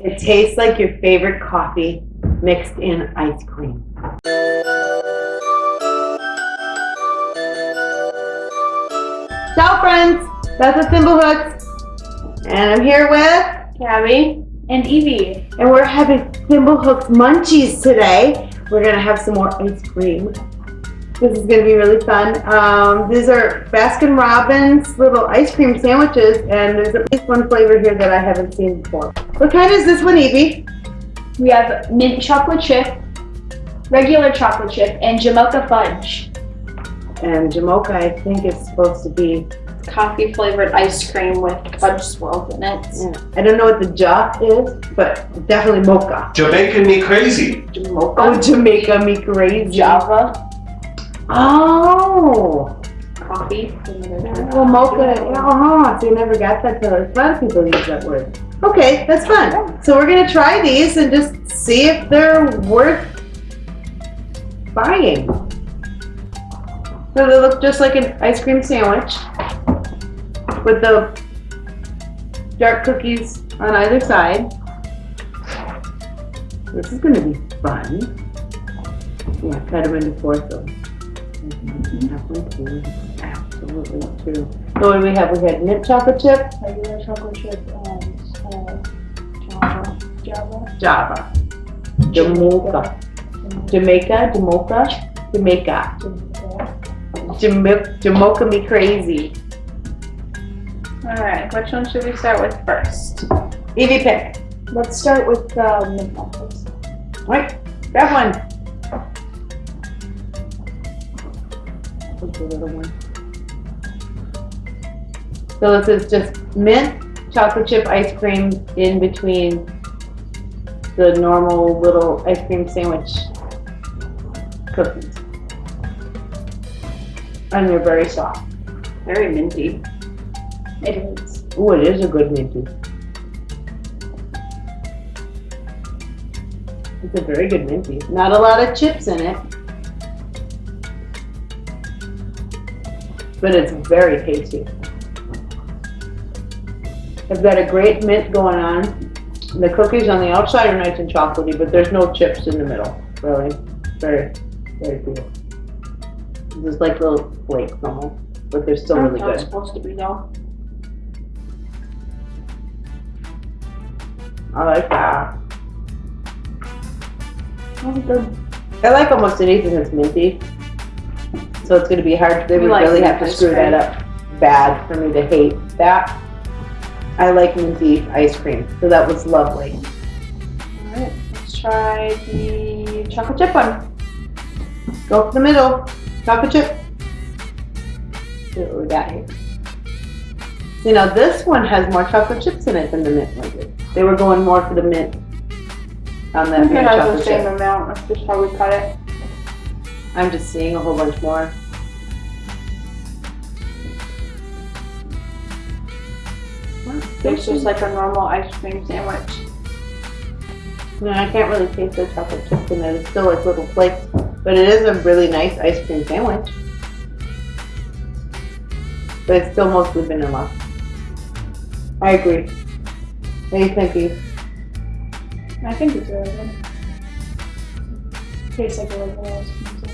It tastes like your favorite coffee mixed in ice cream. Ciao friends, Beth with Thimblehooks. And I'm here with Gabby and Evie. And we're having Thimblehooks munchies today. We're gonna have some more ice cream. This is gonna be really fun. Um, these are Baskin Robbins little ice cream sandwiches, and there's at least one flavor here that I haven't seen before. What kind is this one, Evie? We have mint chocolate chip, regular chocolate chip, and Jamocha fudge. And Jamocha, I think, is supposed to be. Coffee flavored ice cream with fudge swirls in it. Yeah. I don't know what the ja is, but definitely mocha. Jamaican me crazy. Jamocha. Oh, Jamaica me crazy. Java Oh. coffee. Well, mocha. Oh, so you never got that till a lot of people use that word. Okay, that's fun. So we're gonna try these and just see if they're worth buying. So they look just like an ice cream sandwich with the dark cookies on either side. This is gonna be fun. Yeah, cut them into four so. Absolutely true. So what do we have? We had mint chocolate chip, Regular chocolate chip and uh, Java. Java. Java, Jamaica, Jamaica, Jamaica, Jamaica, Jamaica, Jamaica me crazy. Alright, which one should we start with first? Evie pick. Let's start with uh, mint waffles. Right, grab one. The little one. So this is just mint chocolate chip ice cream in between the normal little ice cream sandwich cookies. And they're very soft. Very minty. It is. Oh, it is a good minty. It's a very good minty. Not a lot of chips in it. But it's very tasty. I've got a great mint going on. The cookies on the outside are nice and chocolatey, but there's no chips in the middle. Really, very, very cool. There's like little flakes almost, but they're still really good. supposed to be though. I like that. That's good. I like almost anything that's minty. So it's gonna be hard, they We would like really have to ice screw that up bad for me to hate that. I like minty ice cream, so that was lovely. Alright, let's try the chocolate chip one. Go for the middle, chocolate chip. See what we got here. You know, this one has more chocolate chips in it than the mint one did. They were going more for the mint on I that think it mint has the same chip. amount, that's just how we cut it. I'm just seeing a whole bunch more. It's just like a normal ice cream sandwich. No, I can't really taste the chocolate chips in it. It's still like little flakes, but it is a really nice ice cream sandwich. But it's still mostly vanilla. I agree. What do you think, Eve? I think it's really good. Tastes like a regular ice cream sandwich.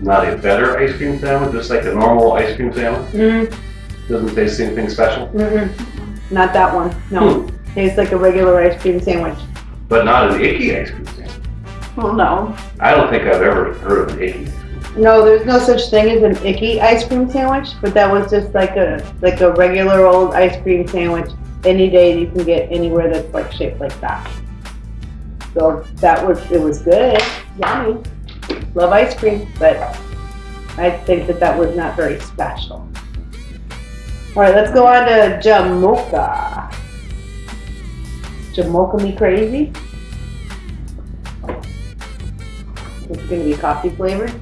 Not a better ice cream sandwich, just like a normal ice cream sandwich. Mm, Doesn't taste anything special, mm-mm. Not that one. No. Tastes like a regular ice cream sandwich. but not an icky ice cream sandwich. Well, no. I don't think I've ever heard of an icky. No, there's no such thing as an icky ice cream sandwich, but that was just like a like a regular old ice cream sandwich. Any day you can get anywhere that's like shaped like that. So that was it was good, yummy. Love ice cream, but I think that that was not very special. All right, let's go on to Jamocha. Jamocha me crazy. It's gonna be coffee flavored.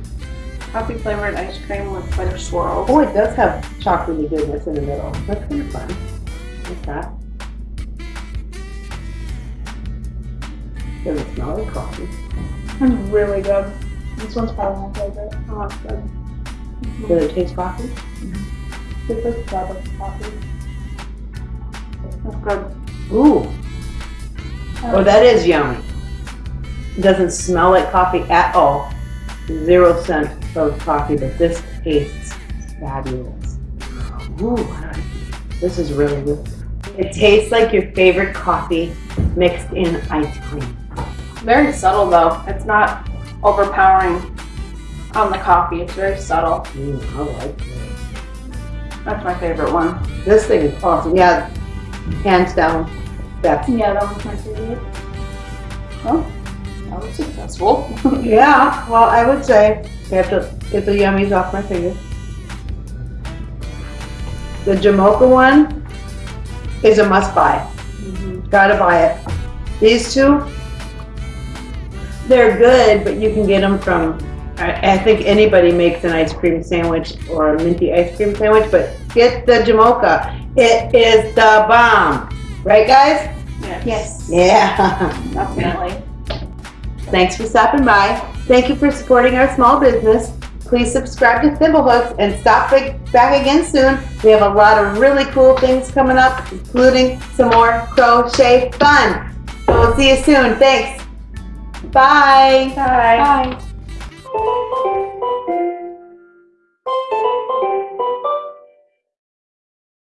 Coffee flavored ice cream with fudge swirl. Oh, it does have chocolatey goodness in the middle. That's kind of fun. What's that? Doesn't smell like coffee. It's really good. This one's probably my favorite. Oh, good. Does it taste coffee? It's like Starbucks coffee. That's good. Ooh, Oh, that is yummy. It doesn't smell like coffee at all. Zero scent of coffee, but this tastes fabulous. Ooh, this is really good. It tastes like your favorite coffee mixed in ice cream. Very subtle though. It's not overpowering on the coffee. It's very subtle. Mm, I like it. That's my favorite one. This thing is awesome. Yeah, hands down, best. Yeah, that was my favorite. Well, that was successful. Yeah, well, I would say you have to get the yummies off my fingers. The Jamocha one is a must buy. Gotta buy it. These two, they're good, but you can get them from, I, I think anybody makes an ice cream sandwich or a minty ice cream sandwich, but get the Jamocha. It is the bomb. Right, guys? yes, Yeah. definitely. Thanks for stopping by. Thank you for supporting our small business. Please subscribe to Thimblehooks and stop back back again soon. We have a lot of really cool things coming up, including some more crochet fun. So we'll see you soon. Thanks. Bye. Bye. Bye.